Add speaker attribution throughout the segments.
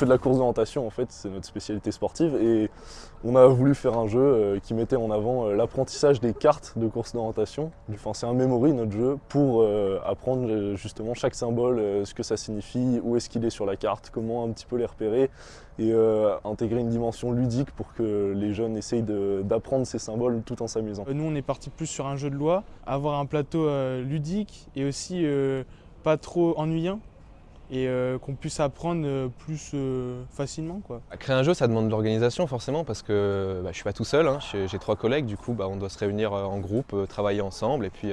Speaker 1: fait de la course d'orientation en fait, c'est notre spécialité sportive et on a voulu faire un jeu euh, qui mettait en avant euh, l'apprentissage des cartes de course d'orientation. Enfin, c'est un memory notre jeu pour euh, apprendre justement chaque symbole, ce que ça signifie, où est-ce qu'il est sur la carte, comment un petit peu les repérer et intégrer une dimension ludique pour que les jeunes essayent d'apprendre ces symboles tout en s'amusant.
Speaker 2: Nous on est parti plus sur un jeu de loi, avoir un plateau ludique et aussi pas trop ennuyant et euh, qu'on puisse apprendre euh, plus euh, facilement. Quoi.
Speaker 3: Créer un jeu, ça demande de l'organisation forcément parce que bah, je ne suis pas tout seul, hein. j'ai trois collègues, du coup bah, on doit se réunir en groupe, travailler ensemble et puis,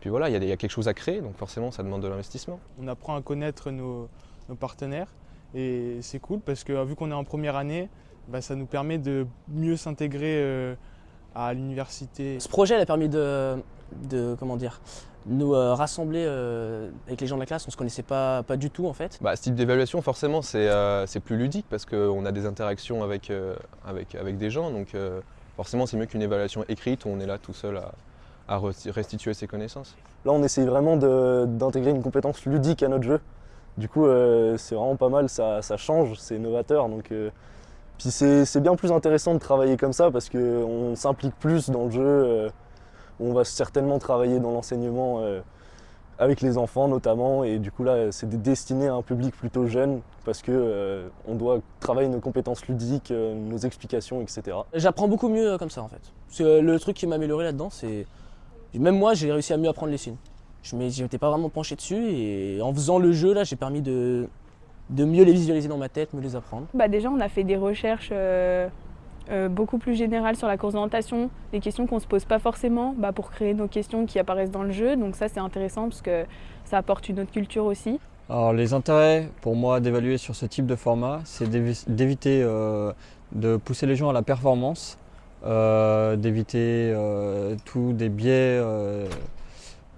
Speaker 3: puis voilà, il y, y, a quelque chose à créer, donc forcément ça demande de l'investissement.
Speaker 2: On apprend à connaître nos, nos partenaires et c'est cool parce que vu qu'on est en première année, bah, ça nous permet de mieux s'intégrer à l'université.
Speaker 4: Ce projet a permis de, de comment dire, nous euh, rassembler euh, avec les gens de la classe, on ne se connaissait pas, pas du tout en fait.
Speaker 3: Bah, ce type d'évaluation forcément c'est euh, plus ludique parce qu'on a des interactions avec, avec, avec des gens donc forcément c'est mieux qu'une évaluation écrite où on est là tout seul à, à restituer ses connaissances.
Speaker 1: Là on essaye vraiment d'intégrer une compétence ludique à notre jeu. Du coup c'est vraiment pas mal, ça, ça change, c'est novateur. Donc, puis c'est bien plus intéressant de travailler comme ça parce qu'on s'implique plus dans le jeu on va certainement travailler dans l'enseignement euh, avec les enfants notamment et du coup là c'est destiné à un public plutôt jeune parce que euh, on doit travailler nos compétences ludiques, euh, nos explications, etc.
Speaker 4: J'apprends beaucoup mieux comme ça en fait. le truc qui m'a amélioré là-dedans c'est... Même moi j'ai réussi à mieux apprendre les signes. Je m'étais pas vraiment penché dessus et en faisant le jeu là j'ai permis de, de mieux les visualiser dans ma tête, mieux les apprendre.
Speaker 5: Bah déjà on a fait des recherches euh, beaucoup plus général sur la course d'orientation, des questions qu'on ne se pose pas forcément bah, pour créer nos questions qui apparaissent dans le jeu. Donc ça c'est intéressant parce que ça apporte une autre culture aussi.
Speaker 6: Alors les intérêts pour moi d'évaluer sur ce type de format, c'est d'éviter euh, de pousser les gens à la performance, euh, d'éviter tous des biais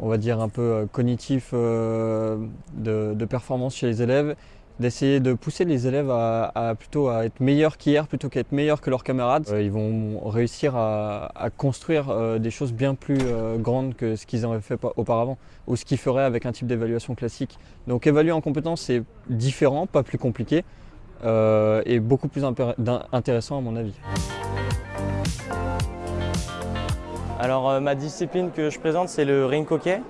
Speaker 6: on va dire un peu cognitifs de performance chez les élèves d'essayer de pousser les élèves à, plutôt à être meilleurs qu'hier plutôt qu'à être meilleurs que leurs camarades. Euh, ils vont réussir à, construire euh, des choses bien plus euh, grandes que ce qu'ils avaient fait auparavant ou ce qu'ils feraient avec un type d'évaluation classique. Donc évaluer en compétence c'est différent, pas plus compliqué et beaucoup plus intéressant à mon avis.
Speaker 7: Alors ma discipline que je présente c'est le ring hockey.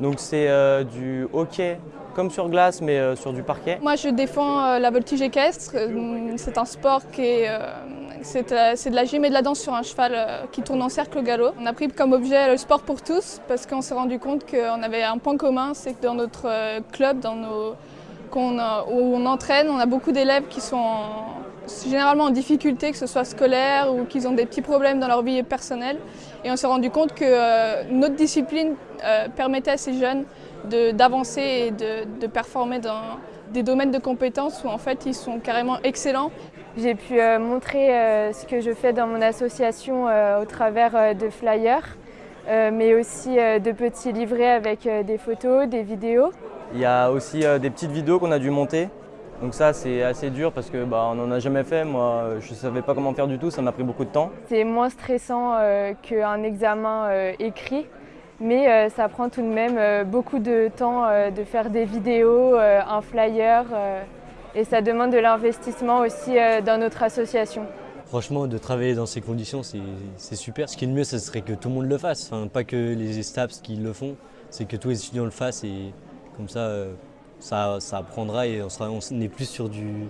Speaker 7: Donc c'est du hockey comme sur glace mais euh, sur du parquet.
Speaker 5: Moi je défends euh, la voltige équestre, euh, c'est un sport qui est... c'est de la gym et de la danse sur un cheval qui tourne en cercle au galop. On a pris comme objet le sport pour tous parce qu'on s'est rendu compte qu'on avait un point commun, c'est que dans notre club, dans nos, où on entraîne, on a beaucoup d'élèves qui sont généralement en difficulté, que ce soit scolaire ou qu'ils ont des petits problèmes dans leur vie personnelle. Et on s'est rendu compte que notre discipline permettait à ces jeunes d'avancer et de, performer dans des domaines de compétences où en fait ils sont carrément excellents.
Speaker 8: J'ai pu euh, montrer euh, ce que je fais dans mon association euh, au travers de flyers, mais aussi de petits livrets avec des photos, des vidéos.
Speaker 7: Il y a aussi des petites vidéos qu'on a dû monter. Donc ça c'est assez dur parce que bah, on n'en a jamais fait, moi je ne savais pas comment faire du tout, ça m'a pris beaucoup de temps.
Speaker 8: C'est moins stressant qu'un examen écrit mais euh, ça prend tout de même euh, beaucoup de temps euh, de faire des vidéos, un flyer et ça demande de l'investissement aussi dans notre association.
Speaker 9: Franchement, de travailler dans ces conditions, c'est super. Ce qui est le mieux, ce serait que tout le monde le fasse. Enfin, pas que les STAPS qui le font, c'est que tous les étudiants le fassent et comme ça, ça, apprendra et on, sera, on est plus sur du,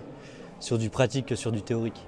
Speaker 9: sur du pratique que sur du théorique.